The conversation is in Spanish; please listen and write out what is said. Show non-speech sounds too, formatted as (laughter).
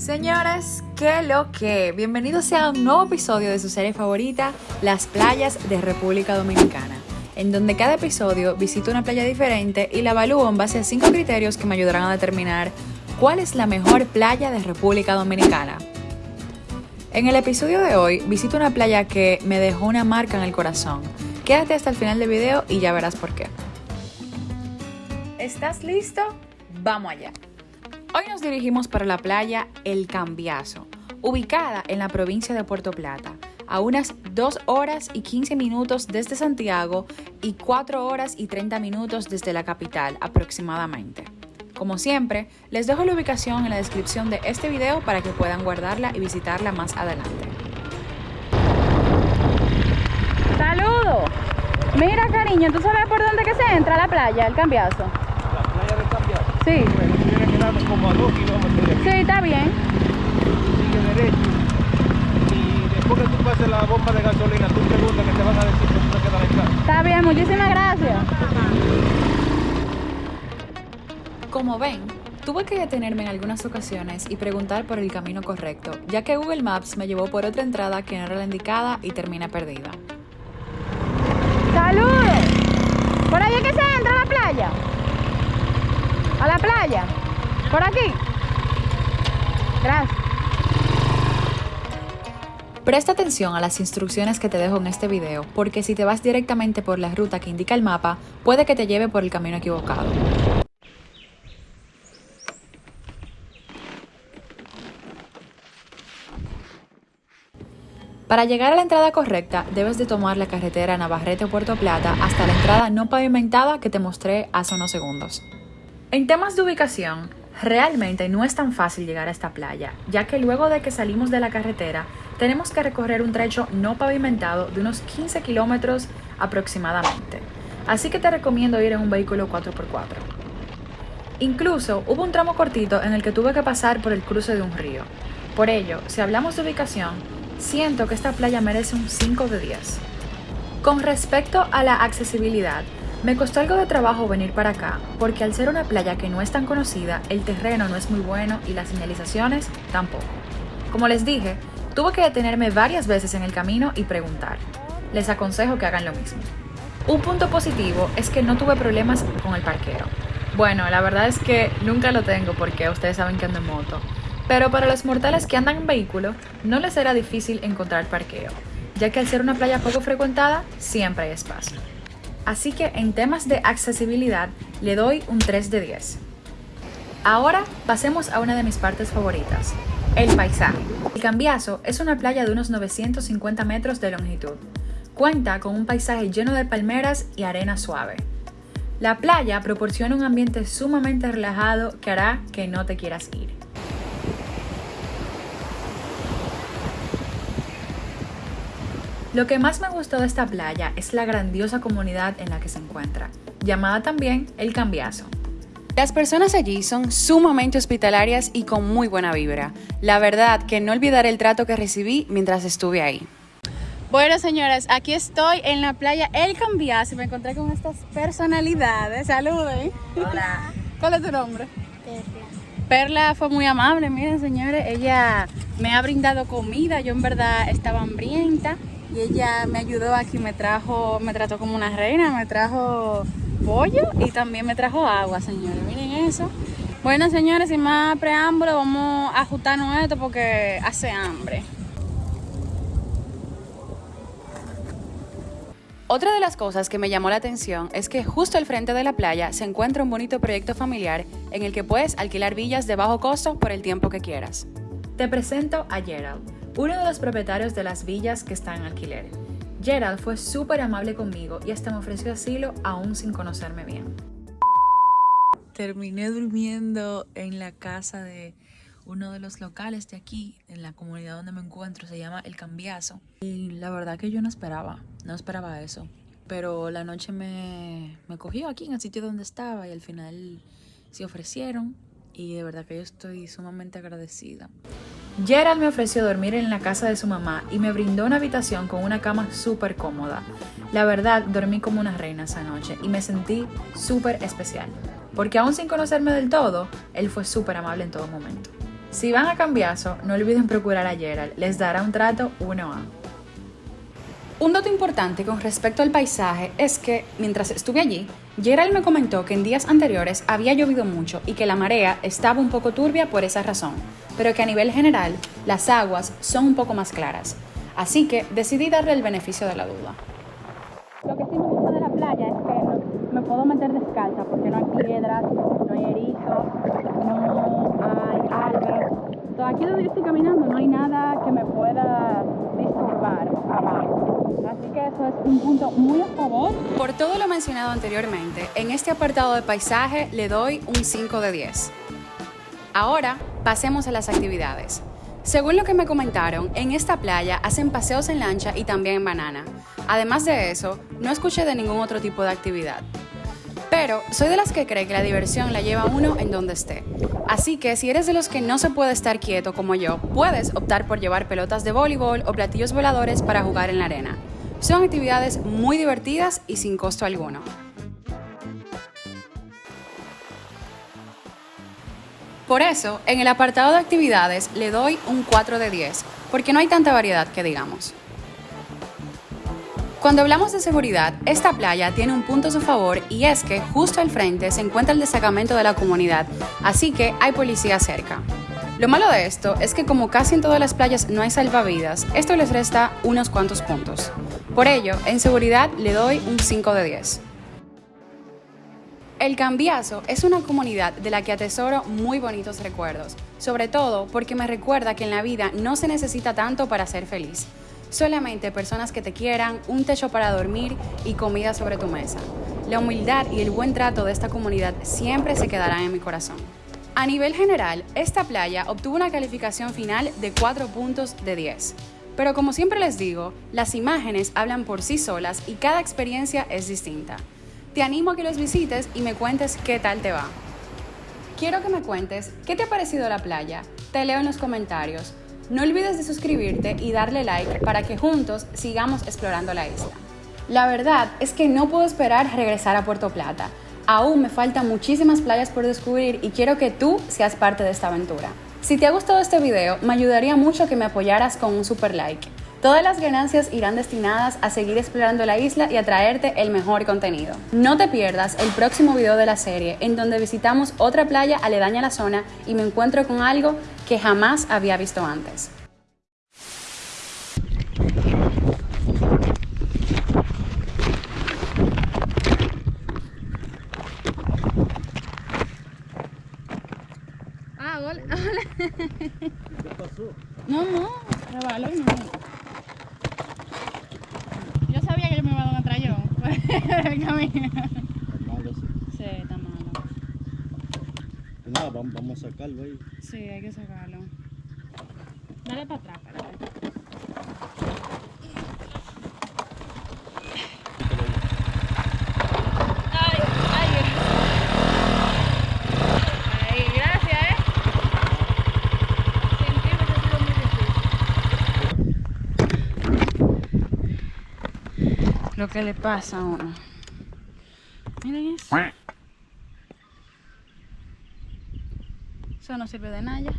Señores, ¿qué lo que? Bienvenidos a un nuevo episodio de su serie favorita, Las playas de República Dominicana, en donde cada episodio visito una playa diferente y la evalúo en base a cinco criterios que me ayudarán a determinar cuál es la mejor playa de República Dominicana. En el episodio de hoy visito una playa que me dejó una marca en el corazón. Quédate hasta el final del video y ya verás por qué. ¿Estás listo? Vamos allá. Hoy nos dirigimos para la playa El Cambiazo, ubicada en la provincia de Puerto Plata, a unas 2 horas y 15 minutos desde Santiago y 4 horas y 30 minutos desde la capital aproximadamente. Como siempre, les dejo la ubicación en la descripción de este video para que puedan guardarla y visitarla más adelante. ¡Saludos! Mira, cariño, ¿tú sabes por dónde que se entra a la playa, el cambiazo? La playa del cambiado. Sí. Como a dos kilómetros de aquí. Sí, está bien. Sigue derecho. Y después que tú pases la bomba de gasolina, tú preguntas que te van a decir que tú te quedas en casa. Está bien, muchísimas gracias. Como ven, tuve que detenerme en algunas ocasiones y preguntar por el camino correcto, ya que Google Maps me llevó por otra entrada que no era la indicada y terminé perdida. ¡Saludos! ¿Por ahí es que se entra a la playa? ¿A la playa? ¿Por aquí? Gracias. Presta atención a las instrucciones que te dejo en este video, porque si te vas directamente por la ruta que indica el mapa, puede que te lleve por el camino equivocado. Para llegar a la entrada correcta, debes de tomar la carretera Navarrete-Puerto Plata hasta la entrada no pavimentada que te mostré hace unos segundos. En temas de ubicación, realmente no es tan fácil llegar a esta playa, ya que luego de que salimos de la carretera, tenemos que recorrer un trecho no pavimentado de unos 15 kilómetros aproximadamente. Así que te recomiendo ir en un vehículo 4x4. Incluso hubo un tramo cortito en el que tuve que pasar por el cruce de un río. Por ello, si hablamos de ubicación, siento que esta playa merece un 5 de 10. Con respecto a la accesibilidad, me costó algo de trabajo venir para acá, porque al ser una playa que no es tan conocida, el terreno no es muy bueno y las señalizaciones tampoco. Como les dije, tuve que detenerme varias veces en el camino y preguntar. Les aconsejo que hagan lo mismo. Un punto positivo es que no tuve problemas con el parqueo. Bueno, la verdad es que nunca lo tengo porque ustedes saben que ando en moto. Pero para los mortales que andan en vehículo, no les será difícil encontrar parqueo, ya que al ser una playa poco frecuentada, siempre hay espacio. Así que en temas de accesibilidad, le doy un 3 de 10. Ahora pasemos a una de mis partes favoritas, el paisaje. El Cambiazo es una playa de unos 950 metros de longitud. Cuenta con un paisaje lleno de palmeras y arena suave. La playa proporciona un ambiente sumamente relajado que hará que no te quieras ir. Lo que más me gustó de esta playa es la grandiosa comunidad en la que se encuentra, llamada también El Cambiazo. Las personas allí son sumamente hospitalarias y con muy buena vibra. La verdad que no olvidaré el trato que recibí mientras estuve ahí. Bueno, señores, aquí estoy en la playa El Cambiazo y me encontré con estas personalidades. Saluden. Hola. (laughs) ¿Cuál es tu nombre? Perla fue muy amable, miren señores, ella me ha brindado comida, yo en verdad estaba hambrienta y ella me ayudó aquí, me trajo, me trató como una reina, me trajo pollo y también me trajo agua, señores, miren eso. Bueno, señores, sin más preámbulo, vamos a ajustarnos esto porque hace hambre. Otra de las cosas que me llamó la atención es que justo al frente de la playa se encuentra un bonito proyecto familiar en el que puedes alquilar villas de bajo costo por el tiempo que quieras. Te presento a Gerald, uno de los propietarios de las villas que están en alquiler. Gerald fue súper amable conmigo y hasta me ofreció asilo aún sin conocerme bien. Terminé durmiendo en la casa de uno de los locales de aquí, en la comunidad donde me encuentro, se llama El Cambiazo. Y la verdad que yo no esperaba, no esperaba eso. Pero la noche me, me cogió aquí en el sitio donde estaba y al final se ofrecieron y de verdad que yo estoy sumamente agradecida. Gerald me ofreció dormir en la casa de su mamá y me brindó una habitación con una cama súper cómoda. La verdad, dormí como una reina esa noche y me sentí súper especial, porque aún sin conocerme del todo, él fue súper amable en todo momento. Si van a Cambiaso, no olviden procurar a Gerald, les dará un trato 1A. Un dato importante con respecto al paisaje es que, mientras estuve allí, Gerald me comentó que en días anteriores había llovido mucho y que la marea estaba un poco turbia por esa razón, pero que a nivel general las aguas son un poco más claras. Así que decidí darle el beneficio de la duda. Lo que sí me gusta de la playa es que me puedo meter descalza porque no hay piedras, no hay erizos, no hay árboles. Aquí donde yo estoy caminando no hay nada que me pueda disturbar abajo. Así que eso es un punto muy a favor. Por todo lo mencionado anteriormente, en este apartado de paisaje le doy un 5 de 10. Ahora pasemos a las actividades. Según lo que me comentaron, en esta playa hacen paseos en lancha y también en banana. Además de eso, no escuché de ningún otro tipo de actividad. Pero soy de las que cree que la diversión la lleva uno en donde esté. Así que si eres de los que no se puede estar quieto como yo, puedes optar por llevar pelotas de voleibol o platillos voladores para jugar en la arena. Son actividades muy divertidas y sin costo alguno. Por eso, en el apartado de actividades le doy un 4 de 10, porque no hay tanta variedad que digamos. Cuando hablamos de seguridad, esta playa tiene un punto a su favor y es que justo al frente se encuentra el destacamento de la comunidad, así que hay policía cerca. Lo malo de esto es que como casi en todas las playas no hay salvavidas, esto les resta unos cuantos puntos. Por ello, en seguridad le doy un 5 de 10. El Cambiazo es una comunidad de la que atesoro muy bonitos recuerdos, sobre todo porque me recuerda que en la vida no se necesita tanto para ser feliz. Solamente personas que te quieran, un techo para dormir y comida sobre tu mesa. La humildad y el buen trato de esta comunidad siempre se quedarán en mi corazón. A nivel general, esta playa obtuvo una calificación final de 4 puntos de 10. Pero como siempre les digo, las imágenes hablan por sí solas y cada experiencia es distinta. Te animo a que los visites y me cuentes qué tal te va. Quiero que me cuentes qué te ha parecido la playa. Te leo en los comentarios. No olvides de suscribirte y darle like para que juntos sigamos explorando la isla. La verdad es que no puedo esperar regresar a Puerto Plata. Aún me faltan muchísimas playas por descubrir y quiero que tú seas parte de esta aventura. Si te ha gustado este video, me ayudaría mucho que me apoyaras con un super like. Todas las ganancias irán destinadas a seguir explorando la isla y a traerte el mejor contenido. No te pierdas el próximo video de la serie, en donde visitamos otra playa aledaña a la zona y me encuentro con algo que jamás había visto antes. ¿Qué pasó? No, no, no. Yo sabía que yo me iba a dar un atrayón por el camino. Malo, sí. Sí, está malo. Pues nada, vamos, vamos a sacarlo ahí. Sí, hay que sacarlo. Dale para atrás, Lo que le pasa a uno. Miren eso. Eso no sirve de nada.